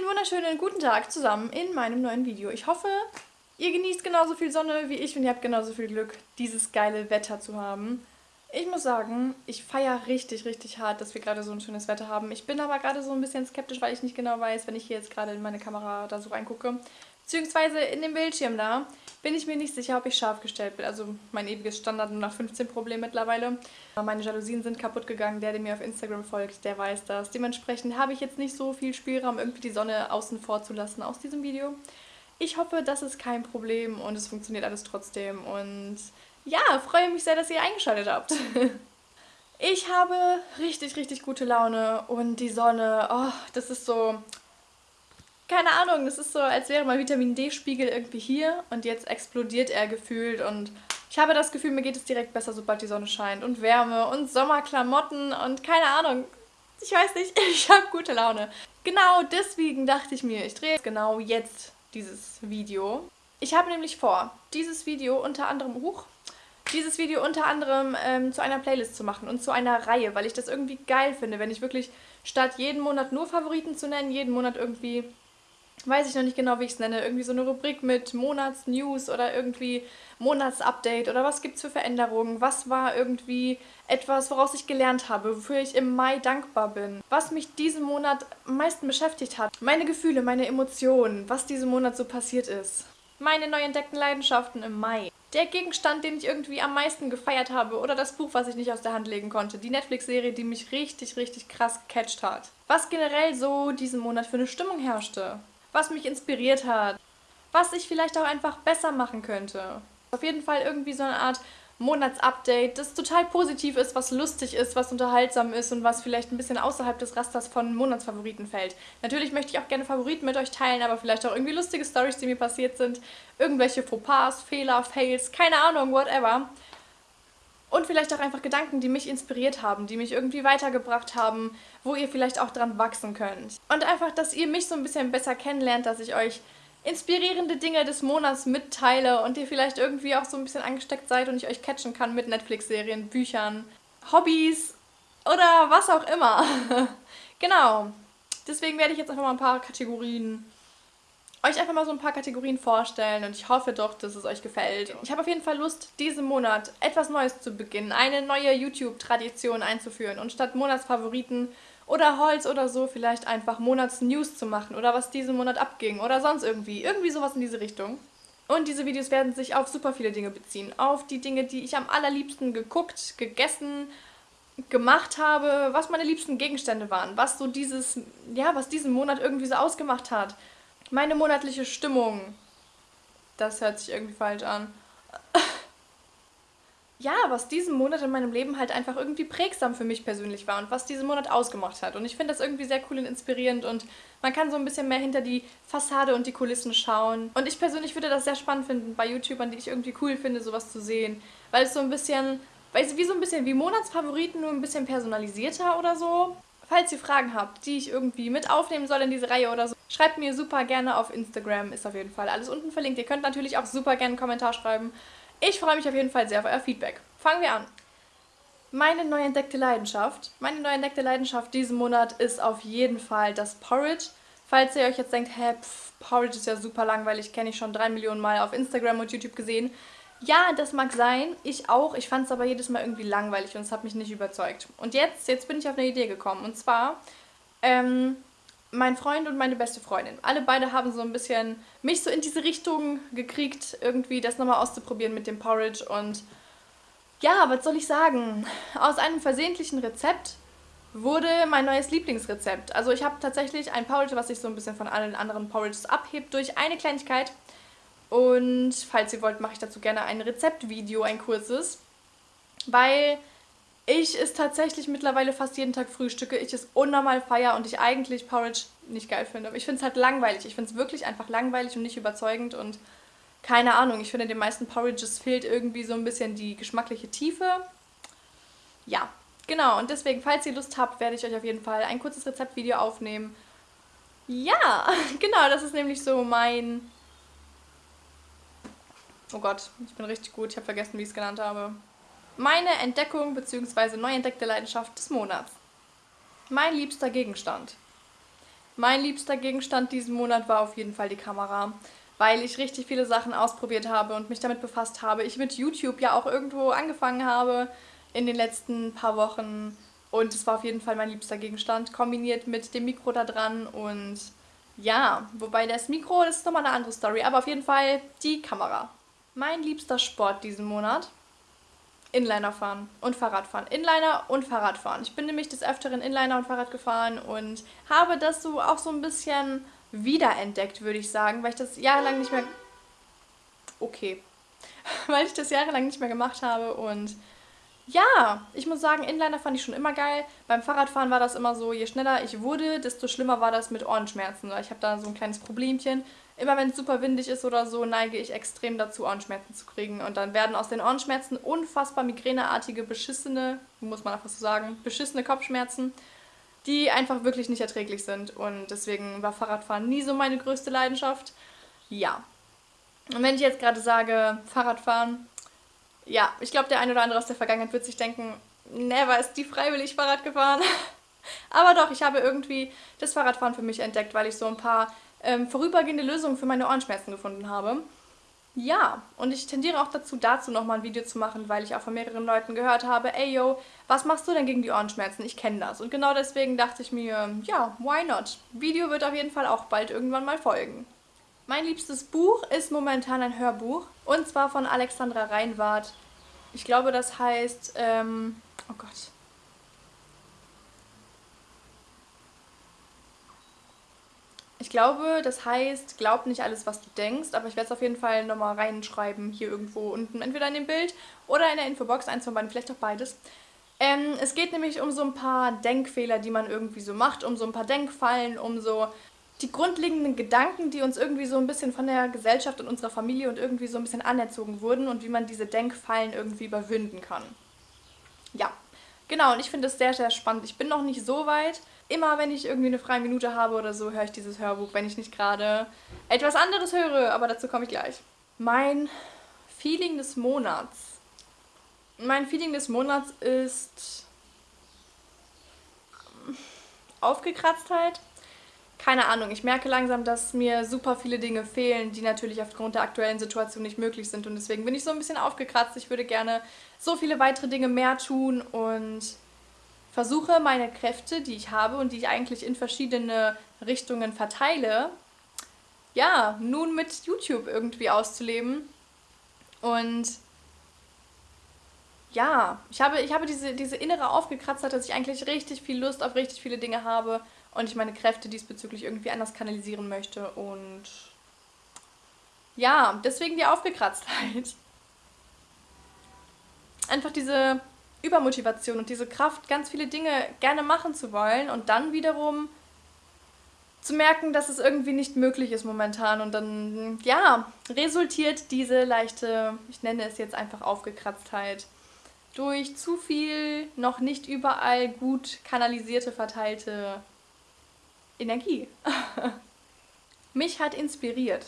Einen wunderschönen guten Tag zusammen in meinem neuen Video. Ich hoffe, ihr genießt genauso viel Sonne wie ich und ihr habt genauso viel Glück, dieses geile Wetter zu haben. Ich muss sagen, ich feiere richtig, richtig hart, dass wir gerade so ein schönes Wetter haben. Ich bin aber gerade so ein bisschen skeptisch, weil ich nicht genau weiß, wenn ich hier jetzt gerade in meine Kamera da so reingucke, beziehungsweise in den Bildschirm da, bin ich mir nicht sicher, ob ich scharf gestellt bin. Also mein ewiges Standard nur nach 15 Problem mittlerweile. Meine Jalousien sind kaputt gegangen. Der, der mir auf Instagram folgt, der weiß das. Dementsprechend habe ich jetzt nicht so viel Spielraum, irgendwie die Sonne außen vor zu lassen aus diesem Video. Ich hoffe, das ist kein Problem und es funktioniert alles trotzdem. Und ja, freue mich sehr, dass ihr eingeschaltet habt. Ich habe richtig, richtig gute Laune und die Sonne, oh, das ist so keine Ahnung, das ist so, als wäre mein Vitamin D-Spiegel irgendwie hier und jetzt explodiert er gefühlt und ich habe das Gefühl, mir geht es direkt besser, sobald die Sonne scheint und Wärme und Sommerklamotten und keine Ahnung. Ich weiß nicht, ich habe gute Laune. Genau deswegen dachte ich mir, ich drehe genau jetzt dieses Video. Ich habe nämlich vor, dieses Video unter anderem, hoch, dieses Video unter anderem ähm, zu einer Playlist zu machen und zu einer Reihe, weil ich das irgendwie geil finde, wenn ich wirklich statt jeden Monat nur Favoriten zu nennen, jeden Monat irgendwie weiß ich noch nicht genau, wie ich es nenne, irgendwie so eine Rubrik mit Monatsnews oder irgendwie Monatsupdate oder was gibt es für Veränderungen, was war irgendwie etwas, woraus ich gelernt habe, wofür ich im Mai dankbar bin, was mich diesen Monat am meisten beschäftigt hat, meine Gefühle, meine Emotionen, was diesen Monat so passiert ist, meine neu entdeckten Leidenschaften im Mai. Der Gegenstand, den ich irgendwie am meisten gefeiert habe oder das Buch, was ich nicht aus der Hand legen konnte. Die Netflix-Serie, die mich richtig, richtig krass gecatcht hat. Was generell so diesen Monat für eine Stimmung herrschte was mich inspiriert hat, was ich vielleicht auch einfach besser machen könnte. Auf jeden Fall irgendwie so eine Art Monatsupdate, das total positiv ist, was lustig ist, was unterhaltsam ist und was vielleicht ein bisschen außerhalb des Rasters von Monatsfavoriten fällt. Natürlich möchte ich auch gerne Favoriten mit euch teilen, aber vielleicht auch irgendwie lustige Stories, die mir passiert sind, irgendwelche Fauxpas, Fehler, Fails, keine Ahnung, whatever. Und vielleicht auch einfach Gedanken, die mich inspiriert haben, die mich irgendwie weitergebracht haben, wo ihr vielleicht auch dran wachsen könnt. Und einfach, dass ihr mich so ein bisschen besser kennenlernt, dass ich euch inspirierende Dinge des Monats mitteile und ihr vielleicht irgendwie auch so ein bisschen angesteckt seid und ich euch catchen kann mit Netflix-Serien, Büchern, Hobbys oder was auch immer. genau. Deswegen werde ich jetzt einfach mal ein paar Kategorien euch einfach mal so ein paar Kategorien vorstellen und ich hoffe doch, dass es euch gefällt. Ich habe auf jeden Fall Lust, diesen Monat etwas Neues zu beginnen, eine neue YouTube-Tradition einzuführen und statt Monatsfavoriten oder Holz oder so vielleicht einfach Monatsnews zu machen oder was diesen Monat abging oder sonst irgendwie. Irgendwie sowas in diese Richtung. Und diese Videos werden sich auf super viele Dinge beziehen. Auf die Dinge, die ich am allerliebsten geguckt, gegessen, gemacht habe, was meine liebsten Gegenstände waren, was so dieses, ja, was diesen Monat irgendwie so ausgemacht hat. Meine monatliche Stimmung. Das hört sich irgendwie falsch an. ja, was diesen Monat in meinem Leben halt einfach irgendwie prägsam für mich persönlich war und was diesen Monat ausgemacht hat. Und ich finde das irgendwie sehr cool und inspirierend und man kann so ein bisschen mehr hinter die Fassade und die Kulissen schauen. Und ich persönlich würde das sehr spannend finden bei YouTubern, die ich irgendwie cool finde, sowas zu sehen. Weil es so ein bisschen, weißt du, wie so ein bisschen wie Monatsfavoriten, nur ein bisschen personalisierter oder so. Falls ihr Fragen habt, die ich irgendwie mit aufnehmen soll in diese Reihe oder so, schreibt mir super gerne auf Instagram. Ist auf jeden Fall alles unten verlinkt. Ihr könnt natürlich auch super gerne einen Kommentar schreiben. Ich freue mich auf jeden Fall sehr auf euer Feedback. Fangen wir an. Meine neu entdeckte Leidenschaft. Meine neu entdeckte Leidenschaft diesen Monat ist auf jeden Fall das Porridge. Falls ihr euch jetzt denkt, hä, pff, Porridge ist ja super langweilig, kenne ich schon drei Millionen Mal auf Instagram und YouTube gesehen. Ja, das mag sein, ich auch. Ich fand es aber jedes Mal irgendwie langweilig und es hat mich nicht überzeugt. Und jetzt, jetzt bin ich auf eine Idee gekommen. Und zwar, ähm, mein Freund und meine beste Freundin. Alle beide haben so ein bisschen mich so in diese Richtung gekriegt, irgendwie das nochmal auszuprobieren mit dem Porridge. Und ja, was soll ich sagen? Aus einem versehentlichen Rezept wurde mein neues Lieblingsrezept. Also ich habe tatsächlich ein Porridge, was sich so ein bisschen von allen anderen Porridges abhebt durch eine Kleinigkeit. Und falls ihr wollt, mache ich dazu gerne ein Rezeptvideo, ein kurzes. Weil ich es tatsächlich mittlerweile fast jeden Tag frühstücke, ich es unnormal feier und ich eigentlich Porridge nicht geil finde. Aber ich finde es halt langweilig. Ich finde es wirklich einfach langweilig und nicht überzeugend und keine Ahnung. Ich finde, den meisten Porridges fehlt irgendwie so ein bisschen die geschmackliche Tiefe. Ja, genau. Und deswegen, falls ihr Lust habt, werde ich euch auf jeden Fall ein kurzes Rezeptvideo aufnehmen. Ja, genau, das ist nämlich so mein Oh Gott, ich bin richtig gut. Ich habe vergessen, wie ich es genannt habe. Meine Entdeckung bzw. neu entdeckte Leidenschaft des Monats. Mein liebster Gegenstand. Mein liebster Gegenstand diesen Monat war auf jeden Fall die Kamera, weil ich richtig viele Sachen ausprobiert habe und mich damit befasst habe. Ich mit YouTube ja auch irgendwo angefangen habe in den letzten paar Wochen und es war auf jeden Fall mein liebster Gegenstand, kombiniert mit dem Mikro da dran und ja, wobei das Mikro, das ist nochmal eine andere Story, aber auf jeden Fall die Kamera. Mein liebster Sport diesen Monat Inliner fahren und Fahrradfahren. Inliner und Fahrradfahren. Ich bin nämlich des Öfteren Inliner und Fahrrad gefahren und habe das so auch so ein bisschen wiederentdeckt, würde ich sagen, weil ich das jahrelang nicht mehr... Okay. weil ich das jahrelang nicht mehr gemacht habe und ja, ich muss sagen, Inliner fand ich schon immer geil. Beim Fahrradfahren war das immer so, je schneller ich wurde, desto schlimmer war das mit Ohrenschmerzen. Ich habe da so ein kleines Problemchen. Immer wenn es super windig ist oder so, neige ich extrem dazu, Ohrenschmerzen zu kriegen. Und dann werden aus den Ohrenschmerzen unfassbar migräneartige, beschissene, muss man einfach so sagen, beschissene Kopfschmerzen, die einfach wirklich nicht erträglich sind. Und deswegen war Fahrradfahren nie so meine größte Leidenschaft. Ja. Und wenn ich jetzt gerade sage, Fahrradfahren, ja, ich glaube, der eine oder andere aus der Vergangenheit wird sich denken, never ist die freiwillig Fahrrad gefahren. Aber doch, ich habe irgendwie das Fahrradfahren für mich entdeckt, weil ich so ein paar ähm, vorübergehende Lösungen für meine Ohrenschmerzen gefunden habe. Ja, und ich tendiere auch dazu, dazu nochmal ein Video zu machen, weil ich auch von mehreren Leuten gehört habe, ey yo, was machst du denn gegen die Ohrenschmerzen? Ich kenne das. Und genau deswegen dachte ich mir, ja, why not? Video wird auf jeden Fall auch bald irgendwann mal folgen. Mein liebstes Buch ist momentan ein Hörbuch und zwar von Alexandra Reinwart. Ich glaube, das heißt, ähm, oh Gott. Ich glaube, das heißt, glaub nicht alles, was du denkst, aber ich werde es auf jeden Fall nochmal reinschreiben, hier irgendwo unten, entweder in dem Bild oder in der Infobox, eins von beiden, vielleicht auch beides. Ähm, es geht nämlich um so ein paar Denkfehler, die man irgendwie so macht, um so ein paar Denkfallen, um so die grundlegenden Gedanken, die uns irgendwie so ein bisschen von der Gesellschaft und unserer Familie und irgendwie so ein bisschen anerzogen wurden und wie man diese Denkfallen irgendwie überwinden kann. Ja, genau, und ich finde es sehr, sehr spannend. Ich bin noch nicht so weit. Immer wenn ich irgendwie eine freie Minute habe oder so, höre ich dieses Hörbuch, wenn ich nicht gerade etwas anderes höre, aber dazu komme ich gleich. Mein Feeling des Monats. Mein Feeling des Monats ist Aufgekratztheit keine Ahnung, ich merke langsam, dass mir super viele Dinge fehlen, die natürlich aufgrund der aktuellen Situation nicht möglich sind. Und deswegen bin ich so ein bisschen aufgekratzt. Ich würde gerne so viele weitere Dinge mehr tun und versuche meine Kräfte, die ich habe und die ich eigentlich in verschiedene Richtungen verteile, ja, nun mit YouTube irgendwie auszuleben. Und ja, ich habe, ich habe diese, diese innere Aufgekratztheit, dass ich eigentlich richtig viel Lust auf richtig viele Dinge habe und ich meine Kräfte diesbezüglich irgendwie anders kanalisieren möchte und ja, deswegen die Aufgekratztheit. Einfach diese Übermotivation und diese Kraft, ganz viele Dinge gerne machen zu wollen und dann wiederum zu merken, dass es irgendwie nicht möglich ist momentan und dann, ja, resultiert diese leichte, ich nenne es jetzt einfach Aufgekratztheit, durch zu viel noch nicht überall gut kanalisierte, verteilte Energie. mich hat inspiriert.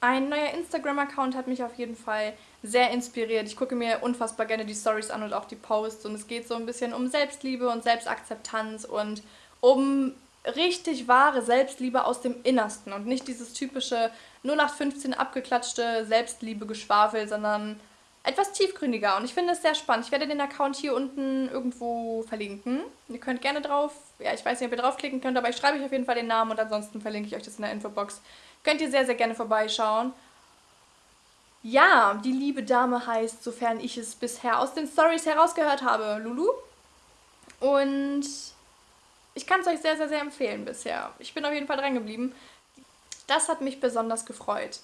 Ein neuer Instagram-Account hat mich auf jeden Fall sehr inspiriert. Ich gucke mir unfassbar gerne die Stories an und auch die Posts und es geht so ein bisschen um Selbstliebe und Selbstakzeptanz und um richtig wahre Selbstliebe aus dem Innersten und nicht dieses typische 0815 abgeklatschte Selbstliebe-Geschwafel, sondern etwas tiefgründiger und ich finde es sehr spannend. Ich werde den Account hier unten irgendwo verlinken. Ihr könnt gerne drauf, ja ich weiß nicht, ob ihr draufklicken könnt, aber ich schreibe euch auf jeden Fall den Namen und ansonsten verlinke ich euch das in der Infobox. Könnt ihr sehr, sehr gerne vorbeischauen. Ja, die liebe Dame heißt, sofern ich es bisher aus den Stories herausgehört habe, Lulu. Und ich kann es euch sehr, sehr, sehr empfehlen bisher. Ich bin auf jeden Fall dran geblieben. Das hat mich besonders gefreut.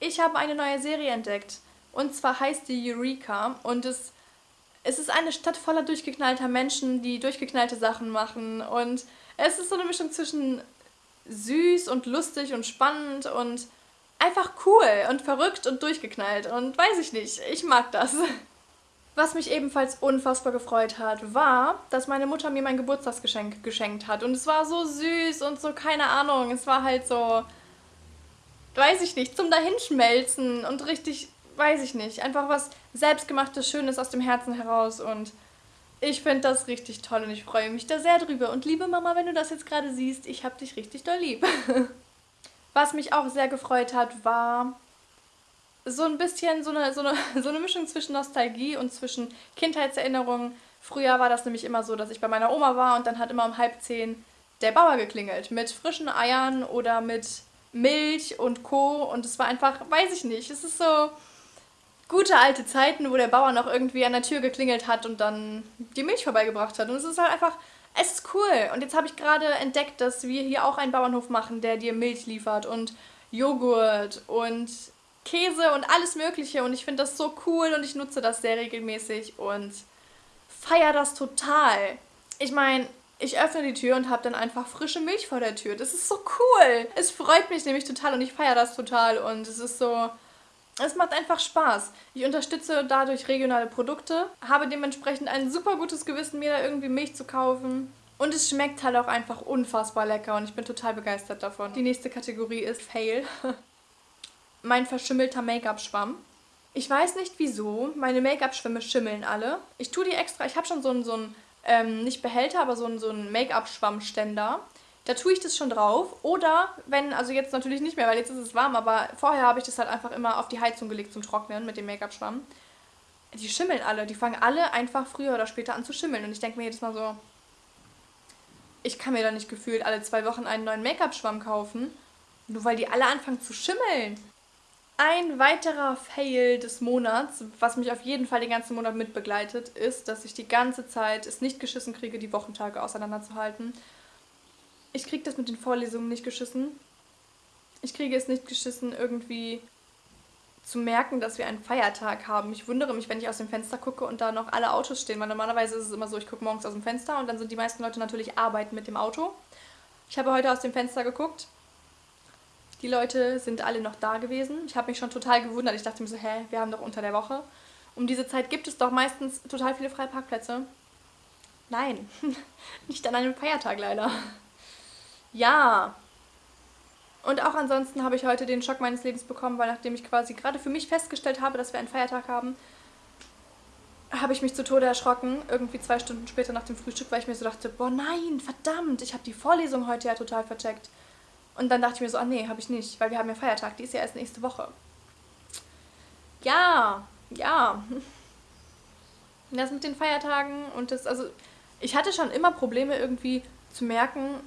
Ich habe eine neue Serie entdeckt. Und zwar heißt die Eureka und es, es ist eine Stadt voller durchgeknallter Menschen, die durchgeknallte Sachen machen. Und es ist so eine Mischung zwischen süß und lustig und spannend und einfach cool und verrückt und durchgeknallt. Und weiß ich nicht, ich mag das. Was mich ebenfalls unfassbar gefreut hat, war, dass meine Mutter mir mein Geburtstagsgeschenk geschenkt hat. Und es war so süß und so, keine Ahnung, es war halt so, weiß ich nicht, zum Dahinschmelzen und richtig weiß ich nicht, einfach was selbstgemachtes, Schönes aus dem Herzen heraus und Ich finde das richtig toll und ich freue mich da sehr drüber. Und liebe Mama, wenn du das jetzt gerade siehst, ich habe dich richtig doll lieb. Was mich auch sehr gefreut hat, war so ein bisschen so eine, so eine, so eine Mischung zwischen Nostalgie und zwischen Kindheitserinnerungen. Früher war das nämlich immer so, dass ich bei meiner Oma war und dann hat immer um halb zehn der Bauer geklingelt mit frischen Eiern oder mit Milch und Co. Und es war einfach, weiß ich nicht, es ist so gute alte Zeiten, wo der Bauer noch irgendwie an der Tür geklingelt hat und dann die Milch vorbeigebracht hat. Und es ist halt einfach, es ist cool. Und jetzt habe ich gerade entdeckt, dass wir hier auch einen Bauernhof machen, der dir Milch liefert und Joghurt und Käse und alles Mögliche. Und ich finde das so cool und ich nutze das sehr regelmäßig und feiere das total. Ich meine, ich öffne die Tür und habe dann einfach frische Milch vor der Tür. Das ist so cool. Es freut mich nämlich total und ich feiere das total und es ist so... Es macht einfach Spaß. Ich unterstütze dadurch regionale Produkte, habe dementsprechend ein super gutes Gewissen, mir da irgendwie Milch zu kaufen. Und es schmeckt halt auch einfach unfassbar lecker und ich bin total begeistert davon. Die nächste Kategorie ist Fail. mein verschimmelter Make-up-Schwamm. Ich weiß nicht wieso, meine Make-up-Schwämme schimmeln alle. Ich tue die extra, ich habe schon so einen, so einen ähm, nicht Behälter, aber so einen, so einen Make-up-Schwammständer. Da tue ich das schon drauf. Oder wenn, also jetzt natürlich nicht mehr, weil jetzt ist es warm, aber vorher habe ich das halt einfach immer auf die Heizung gelegt zum Trocknen mit dem Make-up-Schwamm. Die schimmeln alle, die fangen alle einfach früher oder später an zu schimmeln. Und ich denke mir jedes Mal so, ich kann mir da nicht gefühlt alle zwei Wochen einen neuen Make-up-Schwamm kaufen, nur weil die alle anfangen zu schimmeln. Ein weiterer Fail des Monats, was mich auf jeden Fall den ganzen Monat mitbegleitet, ist, dass ich die ganze Zeit es nicht geschissen kriege, die Wochentage auseinanderzuhalten. Ich kriege das mit den Vorlesungen nicht geschissen. Ich kriege es nicht geschissen, irgendwie zu merken, dass wir einen Feiertag haben. Ich wundere mich, wenn ich aus dem Fenster gucke und da noch alle Autos stehen, weil normalerweise ist es immer so, ich gucke morgens aus dem Fenster und dann sind die meisten Leute natürlich arbeiten mit dem Auto. Ich habe heute aus dem Fenster geguckt die Leute sind alle noch da gewesen. Ich habe mich schon total gewundert. Ich dachte mir so, hä, wir haben doch unter der Woche. Um diese Zeit gibt es doch meistens total viele freie Parkplätze. Nein, nicht an einem Feiertag leider. Ja. Und auch ansonsten habe ich heute den Schock meines Lebens bekommen, weil nachdem ich quasi gerade für mich festgestellt habe, dass wir einen Feiertag haben, habe ich mich zu Tode erschrocken, irgendwie zwei Stunden später nach dem Frühstück, weil ich mir so dachte, boah nein, verdammt, ich habe die Vorlesung heute ja total vercheckt. Und dann dachte ich mir so, ah nee, habe ich nicht, weil wir haben ja Feiertag, die ist ja erst nächste Woche. Ja, ja. Das mit den Feiertagen und das, also ich hatte schon immer Probleme irgendwie zu merken,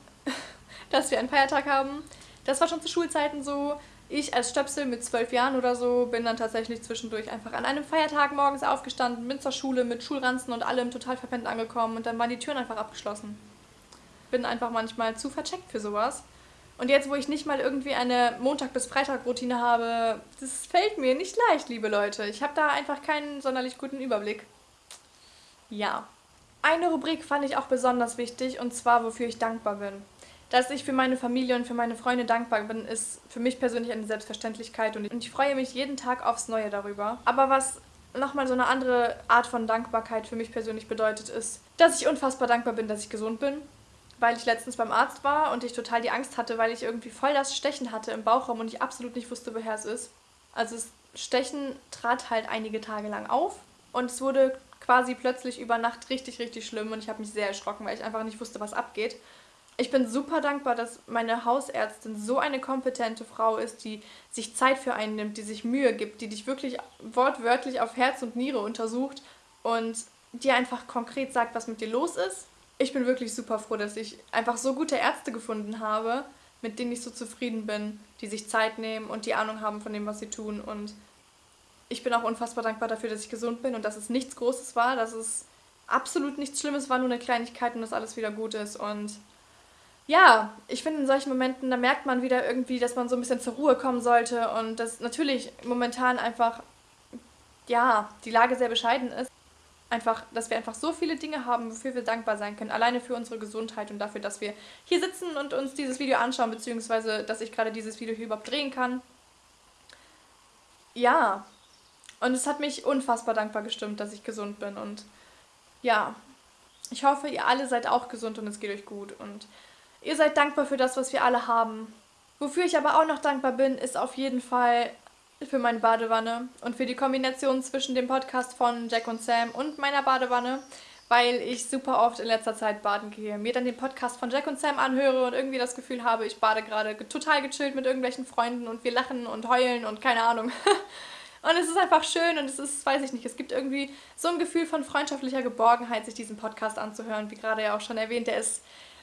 dass wir einen Feiertag haben. Das war schon zu Schulzeiten so. Ich als Stöpsel mit zwölf Jahren oder so bin dann tatsächlich zwischendurch einfach an einem Feiertag morgens aufgestanden, bin zur Schule mit Schulranzen und allem total verpennt angekommen und dann waren die Türen einfach abgeschlossen. Bin einfach manchmal zu vercheckt für sowas. Und jetzt, wo ich nicht mal irgendwie eine Montag- bis Freitag-Routine habe, das fällt mir nicht leicht, liebe Leute. Ich habe da einfach keinen sonderlich guten Überblick. Ja. Eine Rubrik fand ich auch besonders wichtig, und zwar, wofür ich dankbar bin. Dass ich für meine Familie und für meine Freunde dankbar bin, ist für mich persönlich eine Selbstverständlichkeit und ich freue mich jeden Tag aufs Neue darüber. Aber was nochmal so eine andere Art von Dankbarkeit für mich persönlich bedeutet, ist, dass ich unfassbar dankbar bin, dass ich gesund bin, weil ich letztens beim Arzt war und ich total die Angst hatte, weil ich irgendwie voll das Stechen hatte im Bauchraum und ich absolut nicht wusste, woher es ist. Also das Stechen trat halt einige Tage lang auf und es wurde quasi plötzlich über Nacht richtig, richtig schlimm und ich habe mich sehr erschrocken, weil ich einfach nicht wusste, was abgeht. Ich bin super dankbar, dass meine Hausärztin so eine kompetente Frau ist, die sich Zeit für einen nimmt, die sich Mühe gibt, die dich wirklich wortwörtlich auf Herz und Niere untersucht und dir einfach konkret sagt, was mit dir los ist ich bin wirklich super froh, dass ich einfach so gute Ärzte gefunden habe, mit denen ich so zufrieden bin, die sich Zeit nehmen und die Ahnung haben von dem, was sie tun. Und ich bin auch unfassbar dankbar dafür, dass ich gesund bin und dass es nichts Großes war, dass es absolut nichts Schlimmes war, nur eine Kleinigkeit und dass alles wieder gut ist. Und ja, ich finde in solchen Momenten, da merkt man wieder irgendwie, dass man so ein bisschen zur Ruhe kommen sollte und dass natürlich momentan einfach, ja, die Lage sehr bescheiden ist einfach, dass wir einfach so viele Dinge haben, wofür wir dankbar sein können. Alleine für unsere Gesundheit und dafür, dass wir hier sitzen und uns dieses Video anschauen, beziehungsweise, dass ich gerade dieses Video hier überhaupt drehen kann. Ja. Und es hat mich unfassbar dankbar gestimmt, dass ich gesund bin. Und ja, ich hoffe, ihr alle seid auch gesund und es geht euch gut. Und ihr seid dankbar für das, was wir alle haben. Wofür ich aber auch noch dankbar bin, ist auf jeden Fall für meine Badewanne und für die Kombination zwischen dem Podcast von Jack und Sam und meiner Badewanne, weil ich super oft in letzter Zeit baden gehe, mir dann den Podcast von Jack und Sam anhöre und irgendwie das Gefühl habe, ich bade gerade total gechillt mit irgendwelchen Freunden und wir lachen und heulen und keine Ahnung. Und es ist einfach schön und es ist, weiß ich nicht, es gibt irgendwie so ein Gefühl von freundschaftlicher Geborgenheit, sich diesen Podcast anzuhören. Wie gerade ja auch schon erwähnt, der ist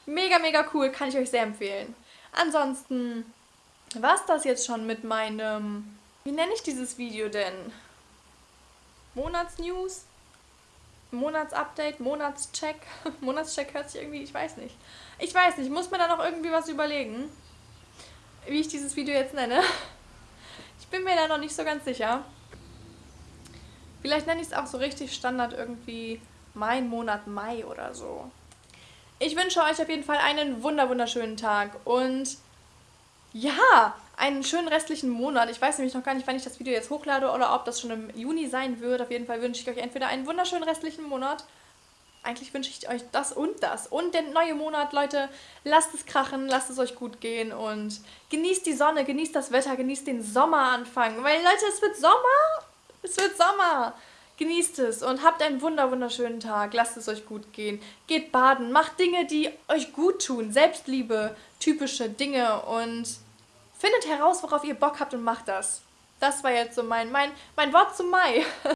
mega, mega cool, kann ich euch sehr empfehlen. Ansonsten war es das jetzt schon mit meinem, wie nenne ich dieses Video denn? Monatsnews? Monatsupdate, Monatscheck. Monatscheck hört sich irgendwie, ich weiß nicht. Ich weiß nicht, muss mir da noch irgendwie was überlegen, wie ich dieses Video jetzt nenne. Ich bin mir da noch nicht so ganz sicher. Vielleicht nenne ich es auch so richtig Standard irgendwie mein Monat Mai oder so. Ich wünsche euch auf jeden Fall einen wunderschönen Tag und ja, einen schönen restlichen Monat. Ich weiß nämlich noch gar nicht, wann ich das Video jetzt hochlade oder ob das schon im Juni sein wird. Auf jeden Fall wünsche ich euch entweder einen wunderschönen restlichen Monat. Eigentlich wünsche ich euch das und das. Und der neue Monat, Leute, lasst es krachen, lasst es euch gut gehen und genießt die Sonne, genießt das Wetter, genießt den Sommeranfang. Weil, Leute, es wird Sommer. Es wird Sommer. Genießt es und habt einen wunder wunderschönen Tag. Lasst es euch gut gehen. Geht baden. Macht Dinge, die euch gut tun. Selbstliebe, typische Dinge und findet heraus, worauf ihr Bock habt und macht das. Das war jetzt so mein, mein, mein Wort zum Mai.